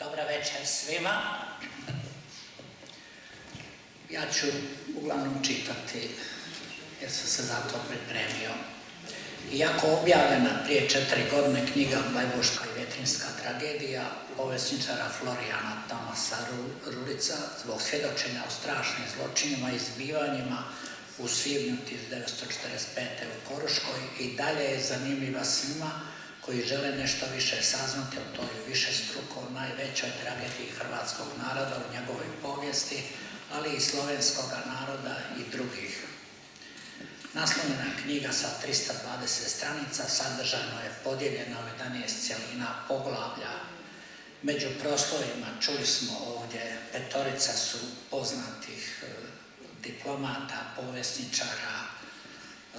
Dobra večer svima. Ja ću uglavnom čitati jer sam se za to pripremio. Iako objavljena prije četiri godine knjiga Blajbuška i Vetrinska tragedija povesničara Florijana Tamasa Rurica zbog svjedočenja o strašnim zločinima i izbivanjima u svibnju 1945. u Koruškoj i dalje je zanimljiva svima koji žele nešto više saznati o toj više struko najvećoj tragediji hrvatskog naroda u njegovoj povijesti, ali i slovenskog naroda i drugih. Naslovljena knjiga sa 320 stranica sadržajno je podijeljena u 11 cijelina poglavlja. Među proslovima čuli smo ovdje petorica su poznatih e, diplomata, povesničara, e,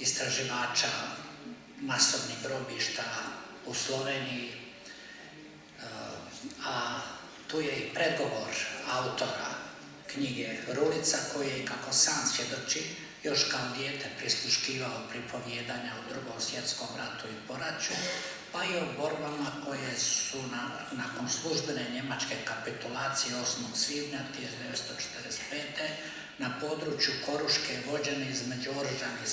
istraživača masovnih grobišta u Sloveniji, e, a tu je i pregovor autora knjige Rulica koji je, kako sam svjedoči, još kao dijete prisluškivao pripovjedanja o drugom svjetskom ratu i poraću, pa i o borbama koje su nakon službene njemačke kapitulacije 8. svibnja 1945. na području Koruške vođene između oružanih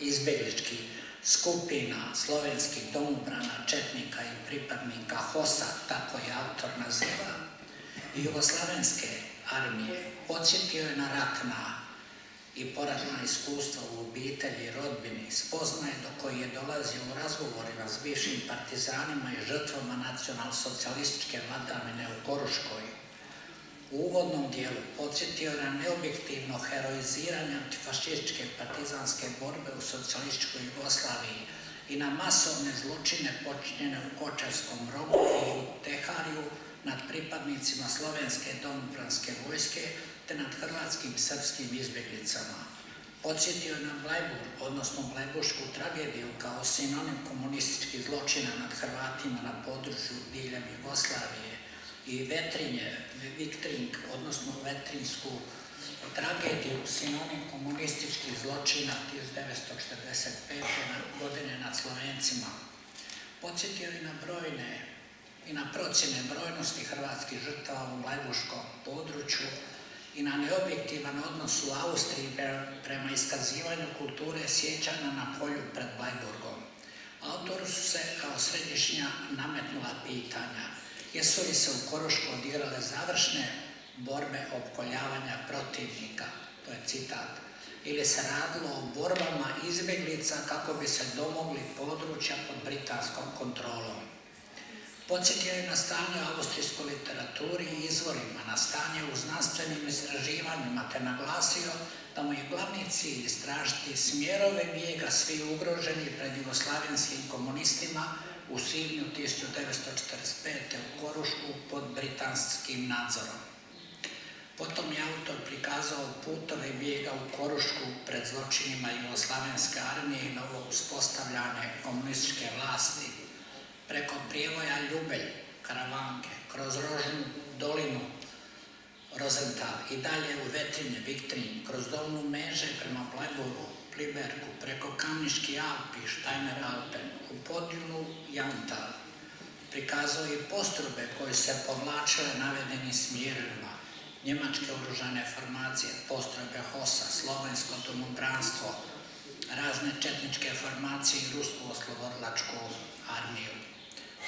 izbjegličkih skupina slovenskih domobrana, četnika i pripadnika HOS-a, tako je autor naziva, Jugoslavenske armije, podsjetio je na ratna i poratna iskustva u obitelji i rodbini, spoznaje do koji je dolazio u razgovorima s bivšim partizanima i žrtvama nacional-socijalističke vladavine u Koruškoj, u uvodnom dijelu podsjetio na neobjektivno heroiziranje antifašističke partizanske borbe u socijalističkoj Jugoslaviji i na masovne zločine počinjene u Kočarskom rogu i u Tehariju nad pripadnicima slovenske domobranske vojske te nad hrvatskim srpskim izbjeglicama. Podsjetio je na Blajbur, odnosno Blajburšku tragediju kao sinonim komunističkih zločina nad Hrvatima na području diljem Jugoslavije i Vetrinje, Viktring, odnosno Vetrinsku tragediju, sinonim komunističkih zločina 1945. godine nad Slovencima. Podsjetio i na brojne i na procjene brojnosti hrvatskih žrtava u Blajbuškom području i na neobjektivan odnos u Austriji prema iskazivanju kulture sjećanja na polju pred Blajburgom. Autoru su se kao središnja nametnula pitanja jesu li se u Korošku odigrale završne borbe opkoljavanja protivnika, to je citat, ili se radilo o borbama izbjeglica kako bi se domogli područja pod britanskom kontrolom. Podsjetio je na stanje u austrijskoj literaturi i izvorima, na stanje u znanstvenim istraživanjima, te naglasio da mu je glavni cilj istražiti smjerove bijega svi ugroženi pred jugoslavenskim komunistima u svibnju 1945. u Korušku pod britanskim nadzorom. Potom je autor prikazao putove bijega u Korušku pred zločinima Jugoslavenske armije i novo uspostavljane komunističke vlasti preko prijevoja Ljubelj, Karavanke, kroz Rožnu dolinu, Rozental i dalje u Vetrinje, Viktrin, kroz dolnu Meže prema Blajboru, Pliberku, preko Kamniški Alpi, Štajner Alpen, u podjunu Jantal. Prikazao je postrube koje se povlačile navedenim smjerovima, njemačke oružane formacije, postrojbe HOS-a, slovensko domobranstvo, razne četničke formacije i rusku oslobodilačku armiju.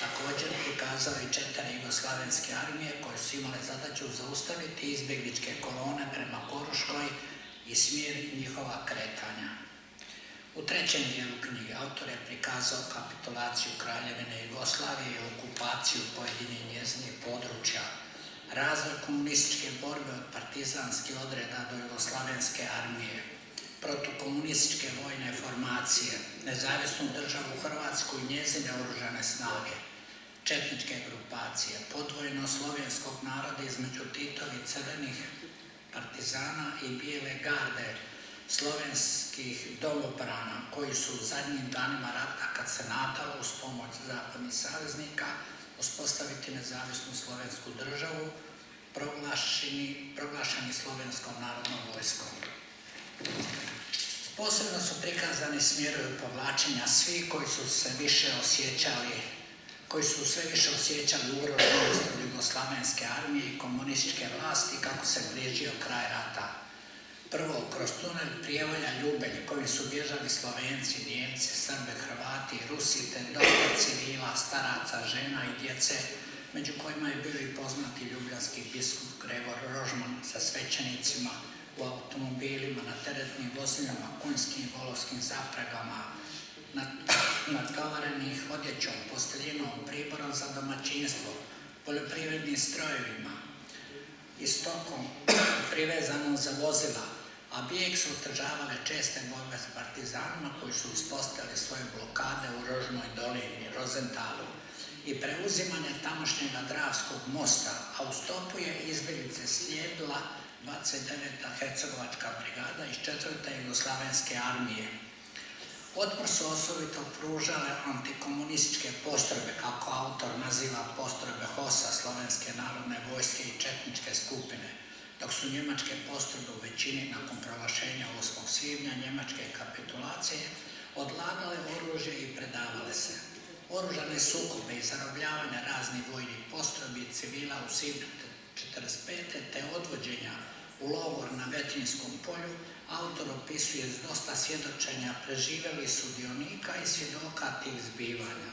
Također prikazao i četiri jugoslavenske armije koje su imale zadaću zaustaviti izbjegličke kolone prema Koruškoj i smjer njihova kretanja. U trećem dijelu knjige autor je prikazao kapitulaciju Kraljevine Jugoslavije i okupaciju pojedinih njezinih područja, razvoj komunističke borbe od partizanskih odreda do jugoslavenske armije, protukomunističke vojne formacije, nezavisnu državu Hrvatsku i njezine oružane snage, četničke grupacije, podvojeno slovenskog naroda između Titovi crvenih partizana i bijele garde slovenskih domobrana koji su u zadnjim danima rata kad se nadalo uz pomoć zapadnih saveznika uspostaviti nezavisnu slovensku državu proglašeni slovenskom narodnom vojskom. Posebno su prikazani smjerovi povlačenja svi koji su se više osjećali koji su sve više osjećali ugroženost jugoslavenske armije i komunističke vlasti kako se bližio kraj rata. Prvo, kroz tunel prijevolja Ljubelj, kojim su bježali Slovenci, Njemci, Srbe, Hrvati Rusi, te dosta civila, staraca, žena i djece, među kojima je bio i poznati ljubljanski biskup Gregor Rožman sa svećenicima u automobilima, na teretnim vozilima, konjskim i volovskim zapregama, natavarenih odjećom, posteljinom, priborom za domaćinstvo, poljoprivrednim strojevima i stokom privezanom za vozila, a bijeg su otežavale česte borbe s partizanima koji su uspostavili svoje blokade u Rožnoj dolini, Rozentalu i preuzimanje tamošnjega Dravskog mosta, a u stopu je izbjeglice slijedila 29. Hercegovačka brigada iz 4. Jugoslavenske armije. Otpor su osobito pružale antikomunističke postrojbe, kako autor naziva postrojbe HOS-a, Slovenske narodne vojske i četničke skupine, dok su njemačke postrojbe u većini nakon proglašenja 8. svibnja njemačke kapitulacije odlagale oružje i predavale se. Oružane sukobe i zarobljavanje raznih vojnih postrojbi civila u svibnju 1945. te odvođenja u logor na Vetrinskom polju autor opisuje s dosta svjedočenja preživjeli sudionika i svjedoka tih zbivanja.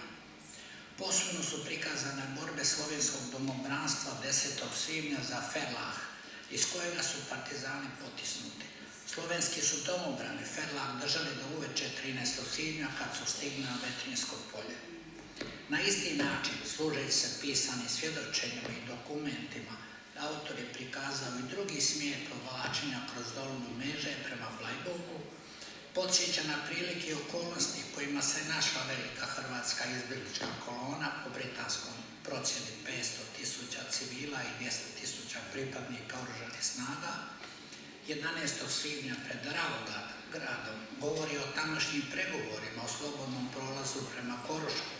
Posebno su prikazane borbe slovenskog domobranstva 10. svibnja za Ferlah, iz kojega su partizani potisnuti. Slovenski su domobrani Ferlah držali do uveče 13. svibnja kad su stigli na Vetrinsko polje. Na isti način, služeći se pisani svjedočenjima i dokumentima, autor je prikazao i drugi smjer provlačenja kroz dolnu meže prema Blajbogu, podsjeća na prilike i okolnosti kojima se našla velika hrvatska izbjeglička kolona po britanskom procjeni 500 tisuća civila i 200 tisuća pripadnika oružanih snaga, 11. svibnja pred Ravogradom govori o tamošnjim pregovorima o slobodnom prolazu prema Korušku,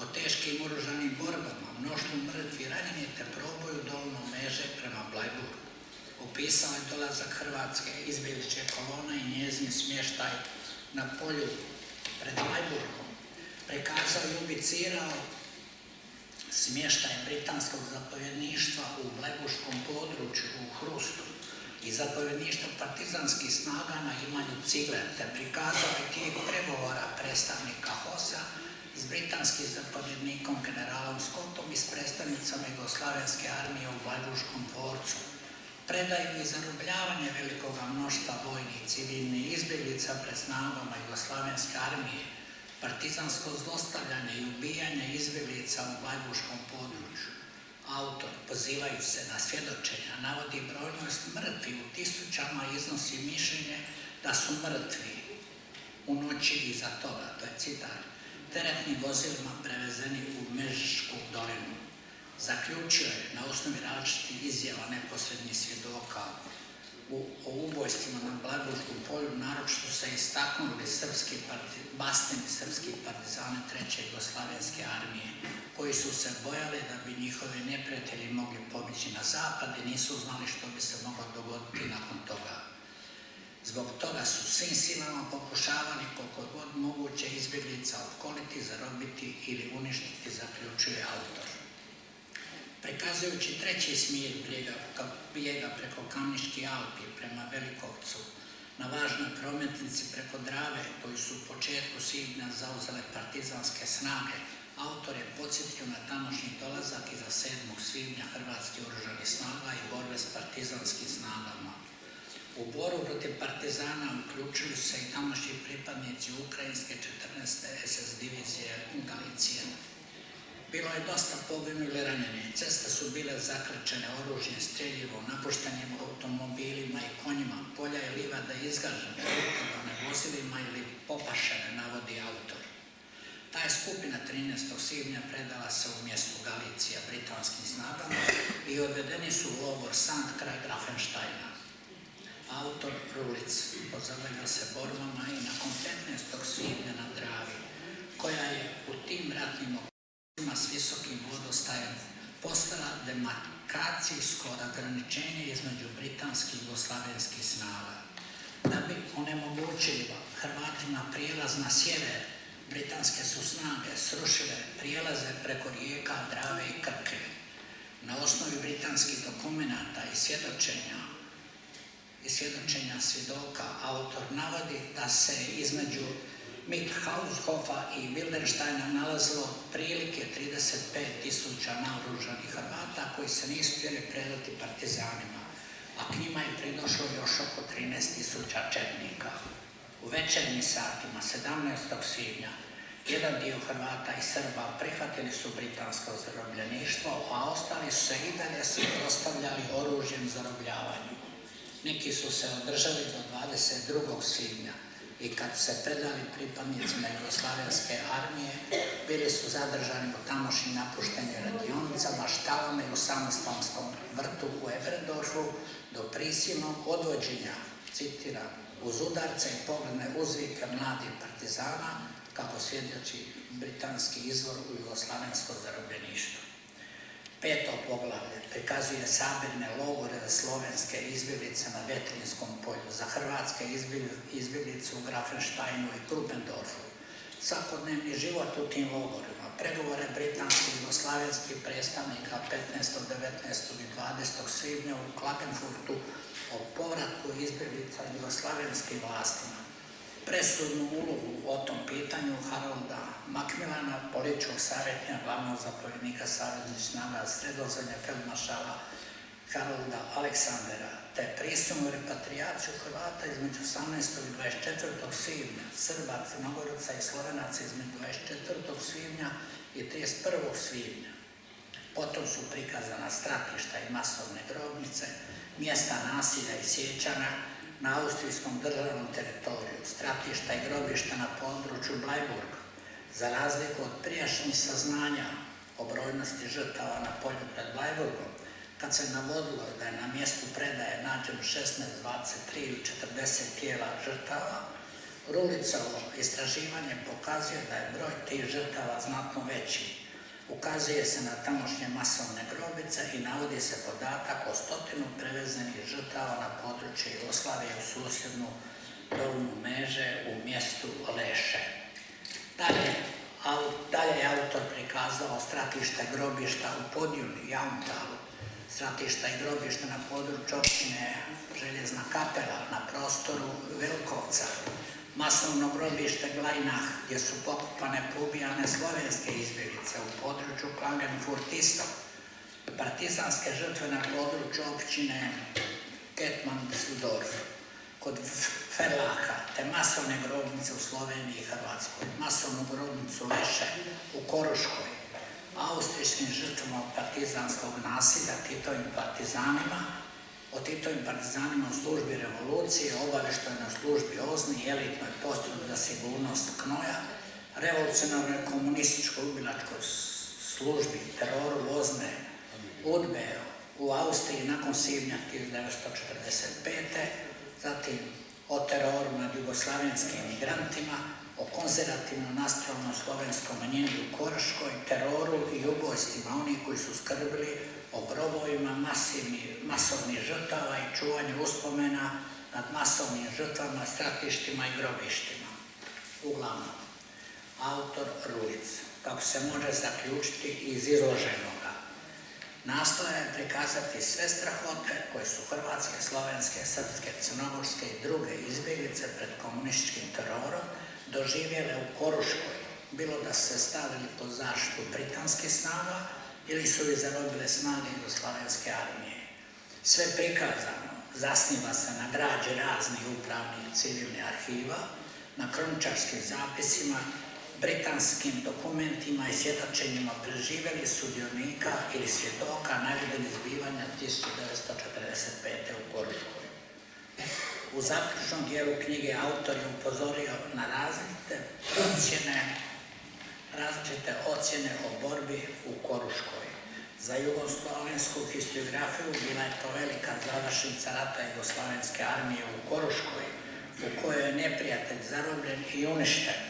o teškim oružanim borbama, mnoštvu mrtvi ranjeni te proboju dolno meže prema Blajburgu. Opisao je dolazak Hrvatske izbjegličke kolone i njezin smještaj na polju pred Blajburgom. Prekazao i ubicirao smještaj britanskog zapovjedništva u Blajburskom području u Hrustu i zapovjedništvo partizanskih snaga na imanju Cigler, te prikazao i tijek pregovora predstavnika HOS-a s britanskim zapovjednikom generalom Scottom i s predstavnicama Jugoslavenske armije u Blajbuškom dvorcu. Predaju i zarobljavanje velikog mnoštva vojnih civilnih izbjeglica pred snagama Jugoslavenske armije, partizansko zlostavljanje i ubijanje izbjeglica u Blajbuškom području. Autor, pozivaju se na svjedočenja, navodi brojnost mrtvi u tisućama i iznosi mišljenje da su mrtvi u noći iza toga, to je citat teretnim vozilima prevezeni u Mežišku dolinu. Zaključio je na osnovi različitih izjava neposrednih svjedoka u, o ubojstvima na Blagoškom polju, naročito se istaknuli srpski basteni srpski partizani Treće Jugoslavenske armije, koji su se bojali da bi njihovi neprijatelji mogli pobići na zapad i nisu znali što bi se moglo dogoditi nakon toga. Zbog toga su svim silama pokušavali koliko god moguće izbjeglica opkoliti, zarobiti ili uništiti, zaključuje autor. Prikazujući treći smjer bijega preko Kamniški Alpi prema Velikovcu, na važnoj prometnici preko Drave, koju su u početku svibnja zauzele partizanske snage, autor je podsjetio na tamošnji dolazak iza 7. svibnja Hrvatskih oružanih snaga i borbe s partizanskim snagama. U boru protiv partizana uključili su se i tamošnji pripadnici Ukrajinske 14. SS divizije Galicije. Bilo je dosta poginuli ranjeni, ceste su bile zakrčene oružjem, streljivom, napuštenim automobilima i konjima, polja i livada izgažene, ukladane vozilima ili popašene, navodi autor. Ta je skupina 13. svibnja predala se u mjestu Galicija britanskim snagama i odvedeni su u logor Sand kraj Grafenštajna autor Rulic pozabavio se borbama i nakon 15. svibnja na Dravi, koja je u tim ratnim okolnostima s visokim vodostajem postala demarkacijsko ograničenje između britanskih i jugoslavenskih snaga. Da bi onemogućili Hrvatima prijelaz na sjever britanske su snage srušile prijelaze preko rijeka Drave i Krke. Na osnovi britanskih dokumenata i svjedočenja i svjedočenja svjedoka autor navodi da se između Mithaushofa i Wildensteina nalazilo prilike 35 tisuća naoružanih Hrvata koji se nisu htjeli predati partizanima, a k njima je pridošlo još oko 13 tisuća četnika. U večernjim satima 17. svibnja jedan dio Hrvata i Srba prihvatili su britansko zarobljeništvo, a ostali su se i dalje ostavljali oružjem zarobljavanju. Neki su se održali do 22. svibnja i kad se predali pripadnicima Jugoslavenske armije, bili su zadržani u tamošnjim napuštenim radionicama, štalama i u samostonskom vrtu u Ebrendorfu do prisilnog odvođenja, citiram, uz udarce i pogledne uzvike mladih partizana, kako svjedoči britanski izvor u jugoslavenskom zarobljeništvu. Peto poglavlje prikazuje sabirne logore za slovenske izbjeglice na Vetrinskom polju, za hrvatske izbjeglice u Grafensteinu i Krupendorfu. Svakodnevni život u tim logorima, pregovore britanskih i jugoslavenskih predstavnika 15. 19. i 20. svibnja u Klagenfurtu o povratku izbjeglica jugoslavenskim vlastima. Presudnu ulogu o tom pitanju Harolda Makmilana, političkog savjetnja glavnog zapovjednika saveznih snaga sredozemlja feldmaršala Harolda Aleksandera, te prisilnu repatriaciju Hrvata između 18. i 24. svibnja, Srba, Crnogorica i Slovenaca između 24. svibnja i 31. svibnja. Potom su prikazana stratišta i masovne grobnice, mjesta nasilja i sjećana na austrijskom državnom teritoriju, stratišta i grobišta na području Blajburga, za razliku od prijašnjih saznanja o brojnosti žrtava na polju pred Blajburgom, kad se navodilo da je na mjestu predaje nađeno 16, 23 ili 40 tijela žrtava, Rulicovo istraživanje pokazuje da je broj tih žrtava znatno veći, Ukazuje se na tamošnje masovne grobice i navodi se podatak o stotinu prevezenih žrtava na području Jugoslavije u susjednu dolnu Meže u mjestu Leše. Dalje, dalje je autor prikazao stratište grobišta u Podjuni, Jauntalu, stratišta i grobišta na području općine Željezna kapela na prostoru Velkovca, masovno grobište Glajnah, gdje su pokupane pobijane slovenske izbjeglice u području Klagenfurt partizanske žrtve na području općine Ketman-Sudorf, kod Ferlaha, te masovne grobnice u Sloveniji i Hrvatskoj, masovnu grobnicu Leše u Koruškoj, austrijskim žrtvama partizanskog nasilja, Titovim partizanima, o Titovim partizanima u službi revolucije, obavještajnoj službi OZNI elitnoj postrojbi za sigurnost Knoja, revolucionarnoj komunističkoj ubilačkoj službi, teroru OZNE, UDBE u Austriji nakon svibnja 1945. Zatim o teroru nad jugoslavenskim imigrantima, o konzervativno nastrojnom slovenskom manjini u Koroškoj, teroru i ubojstvima onih koji su skrbili o grobovima masovnih žrtava i čuvanju uspomena nad masovnim žrtvama, stratištima i grobištima. Uglavnom, autor Rulic, kako se može zaključiti iz izloženoga, nastoja je prikazati sve strahote koje su hrvatske, slovenske, srpske, crnogorske i druge izbjeglice pred komunističkim terorom doživjele u Koruškoj, bilo da se stavili pod zaštitu britanskih snaga ili su ih zarobile snage Jugoslavenske armije. Sve prikazano zasniva se na građi raznih upravnih civilnih arhiva, na kroničarskim zapisima, britanskim dokumentima i svjedočenjima preživjeli sudionika ili svjedoka navedenih zbivanja 1945. u Koruškoj. U zaključnom dijelu knjige autor je upozorio na različite ocjene, različite ocjene o borbi u Koruškoj. Za jugoslavensku historiografiju bila je to velika završnica rata Jugoslavenske armije u Koruškoj, u kojoj je neprijatelj zarobljen i uništen.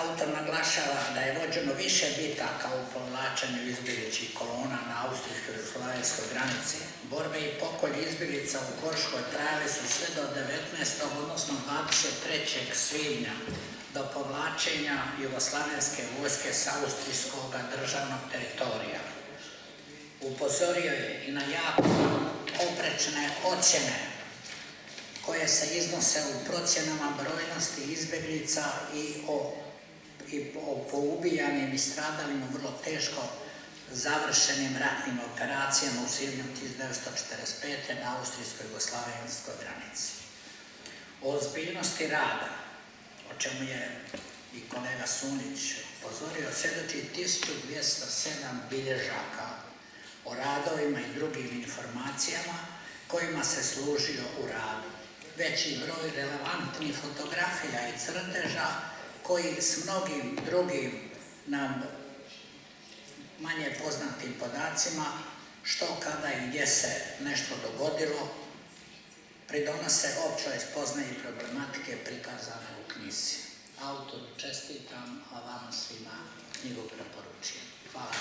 Autor naglašava da je vođeno više bitaka u povlačenju izbjegličkih kolona na austrijskoj i slovenskoj granici. Borbe i pokolj izbjeglica u Koruškoj trajali su sve do 19. odnosno 23. svibnja do povlačenja jugoslavenske vojske sa austrijskog državnog teritorija. Upozorio je i na jako oprečne ocjene koje se iznose u procjenama brojnosti izbjeglica i o, i o poubijanim i stradalim vrlo teško završenim ratnim operacijama u svibnju 1945. na austrijsko-jugoslavenskoj granici. O ozbiljnosti rada, čemu je i kolega Sunić upozorio, svjedoči 1207 bilježaka o radovima i drugim informacijama kojima se služio u radu. Veći broj relevantnih fotografija i crteža koji s mnogim drugim nam manje poznatim podacima što, kada i gdje se nešto dogodilo, pridonose općoj spoznaji problematike prikazane u knjizi. Autor čestitam, a vama svima knjigu preporučujem. Hvala.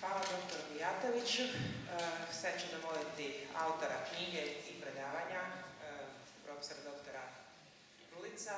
Hvala dr. Vijatović. E, sve ću zamoliti autora knjige i predavanja, e, profesora doktora Rulica,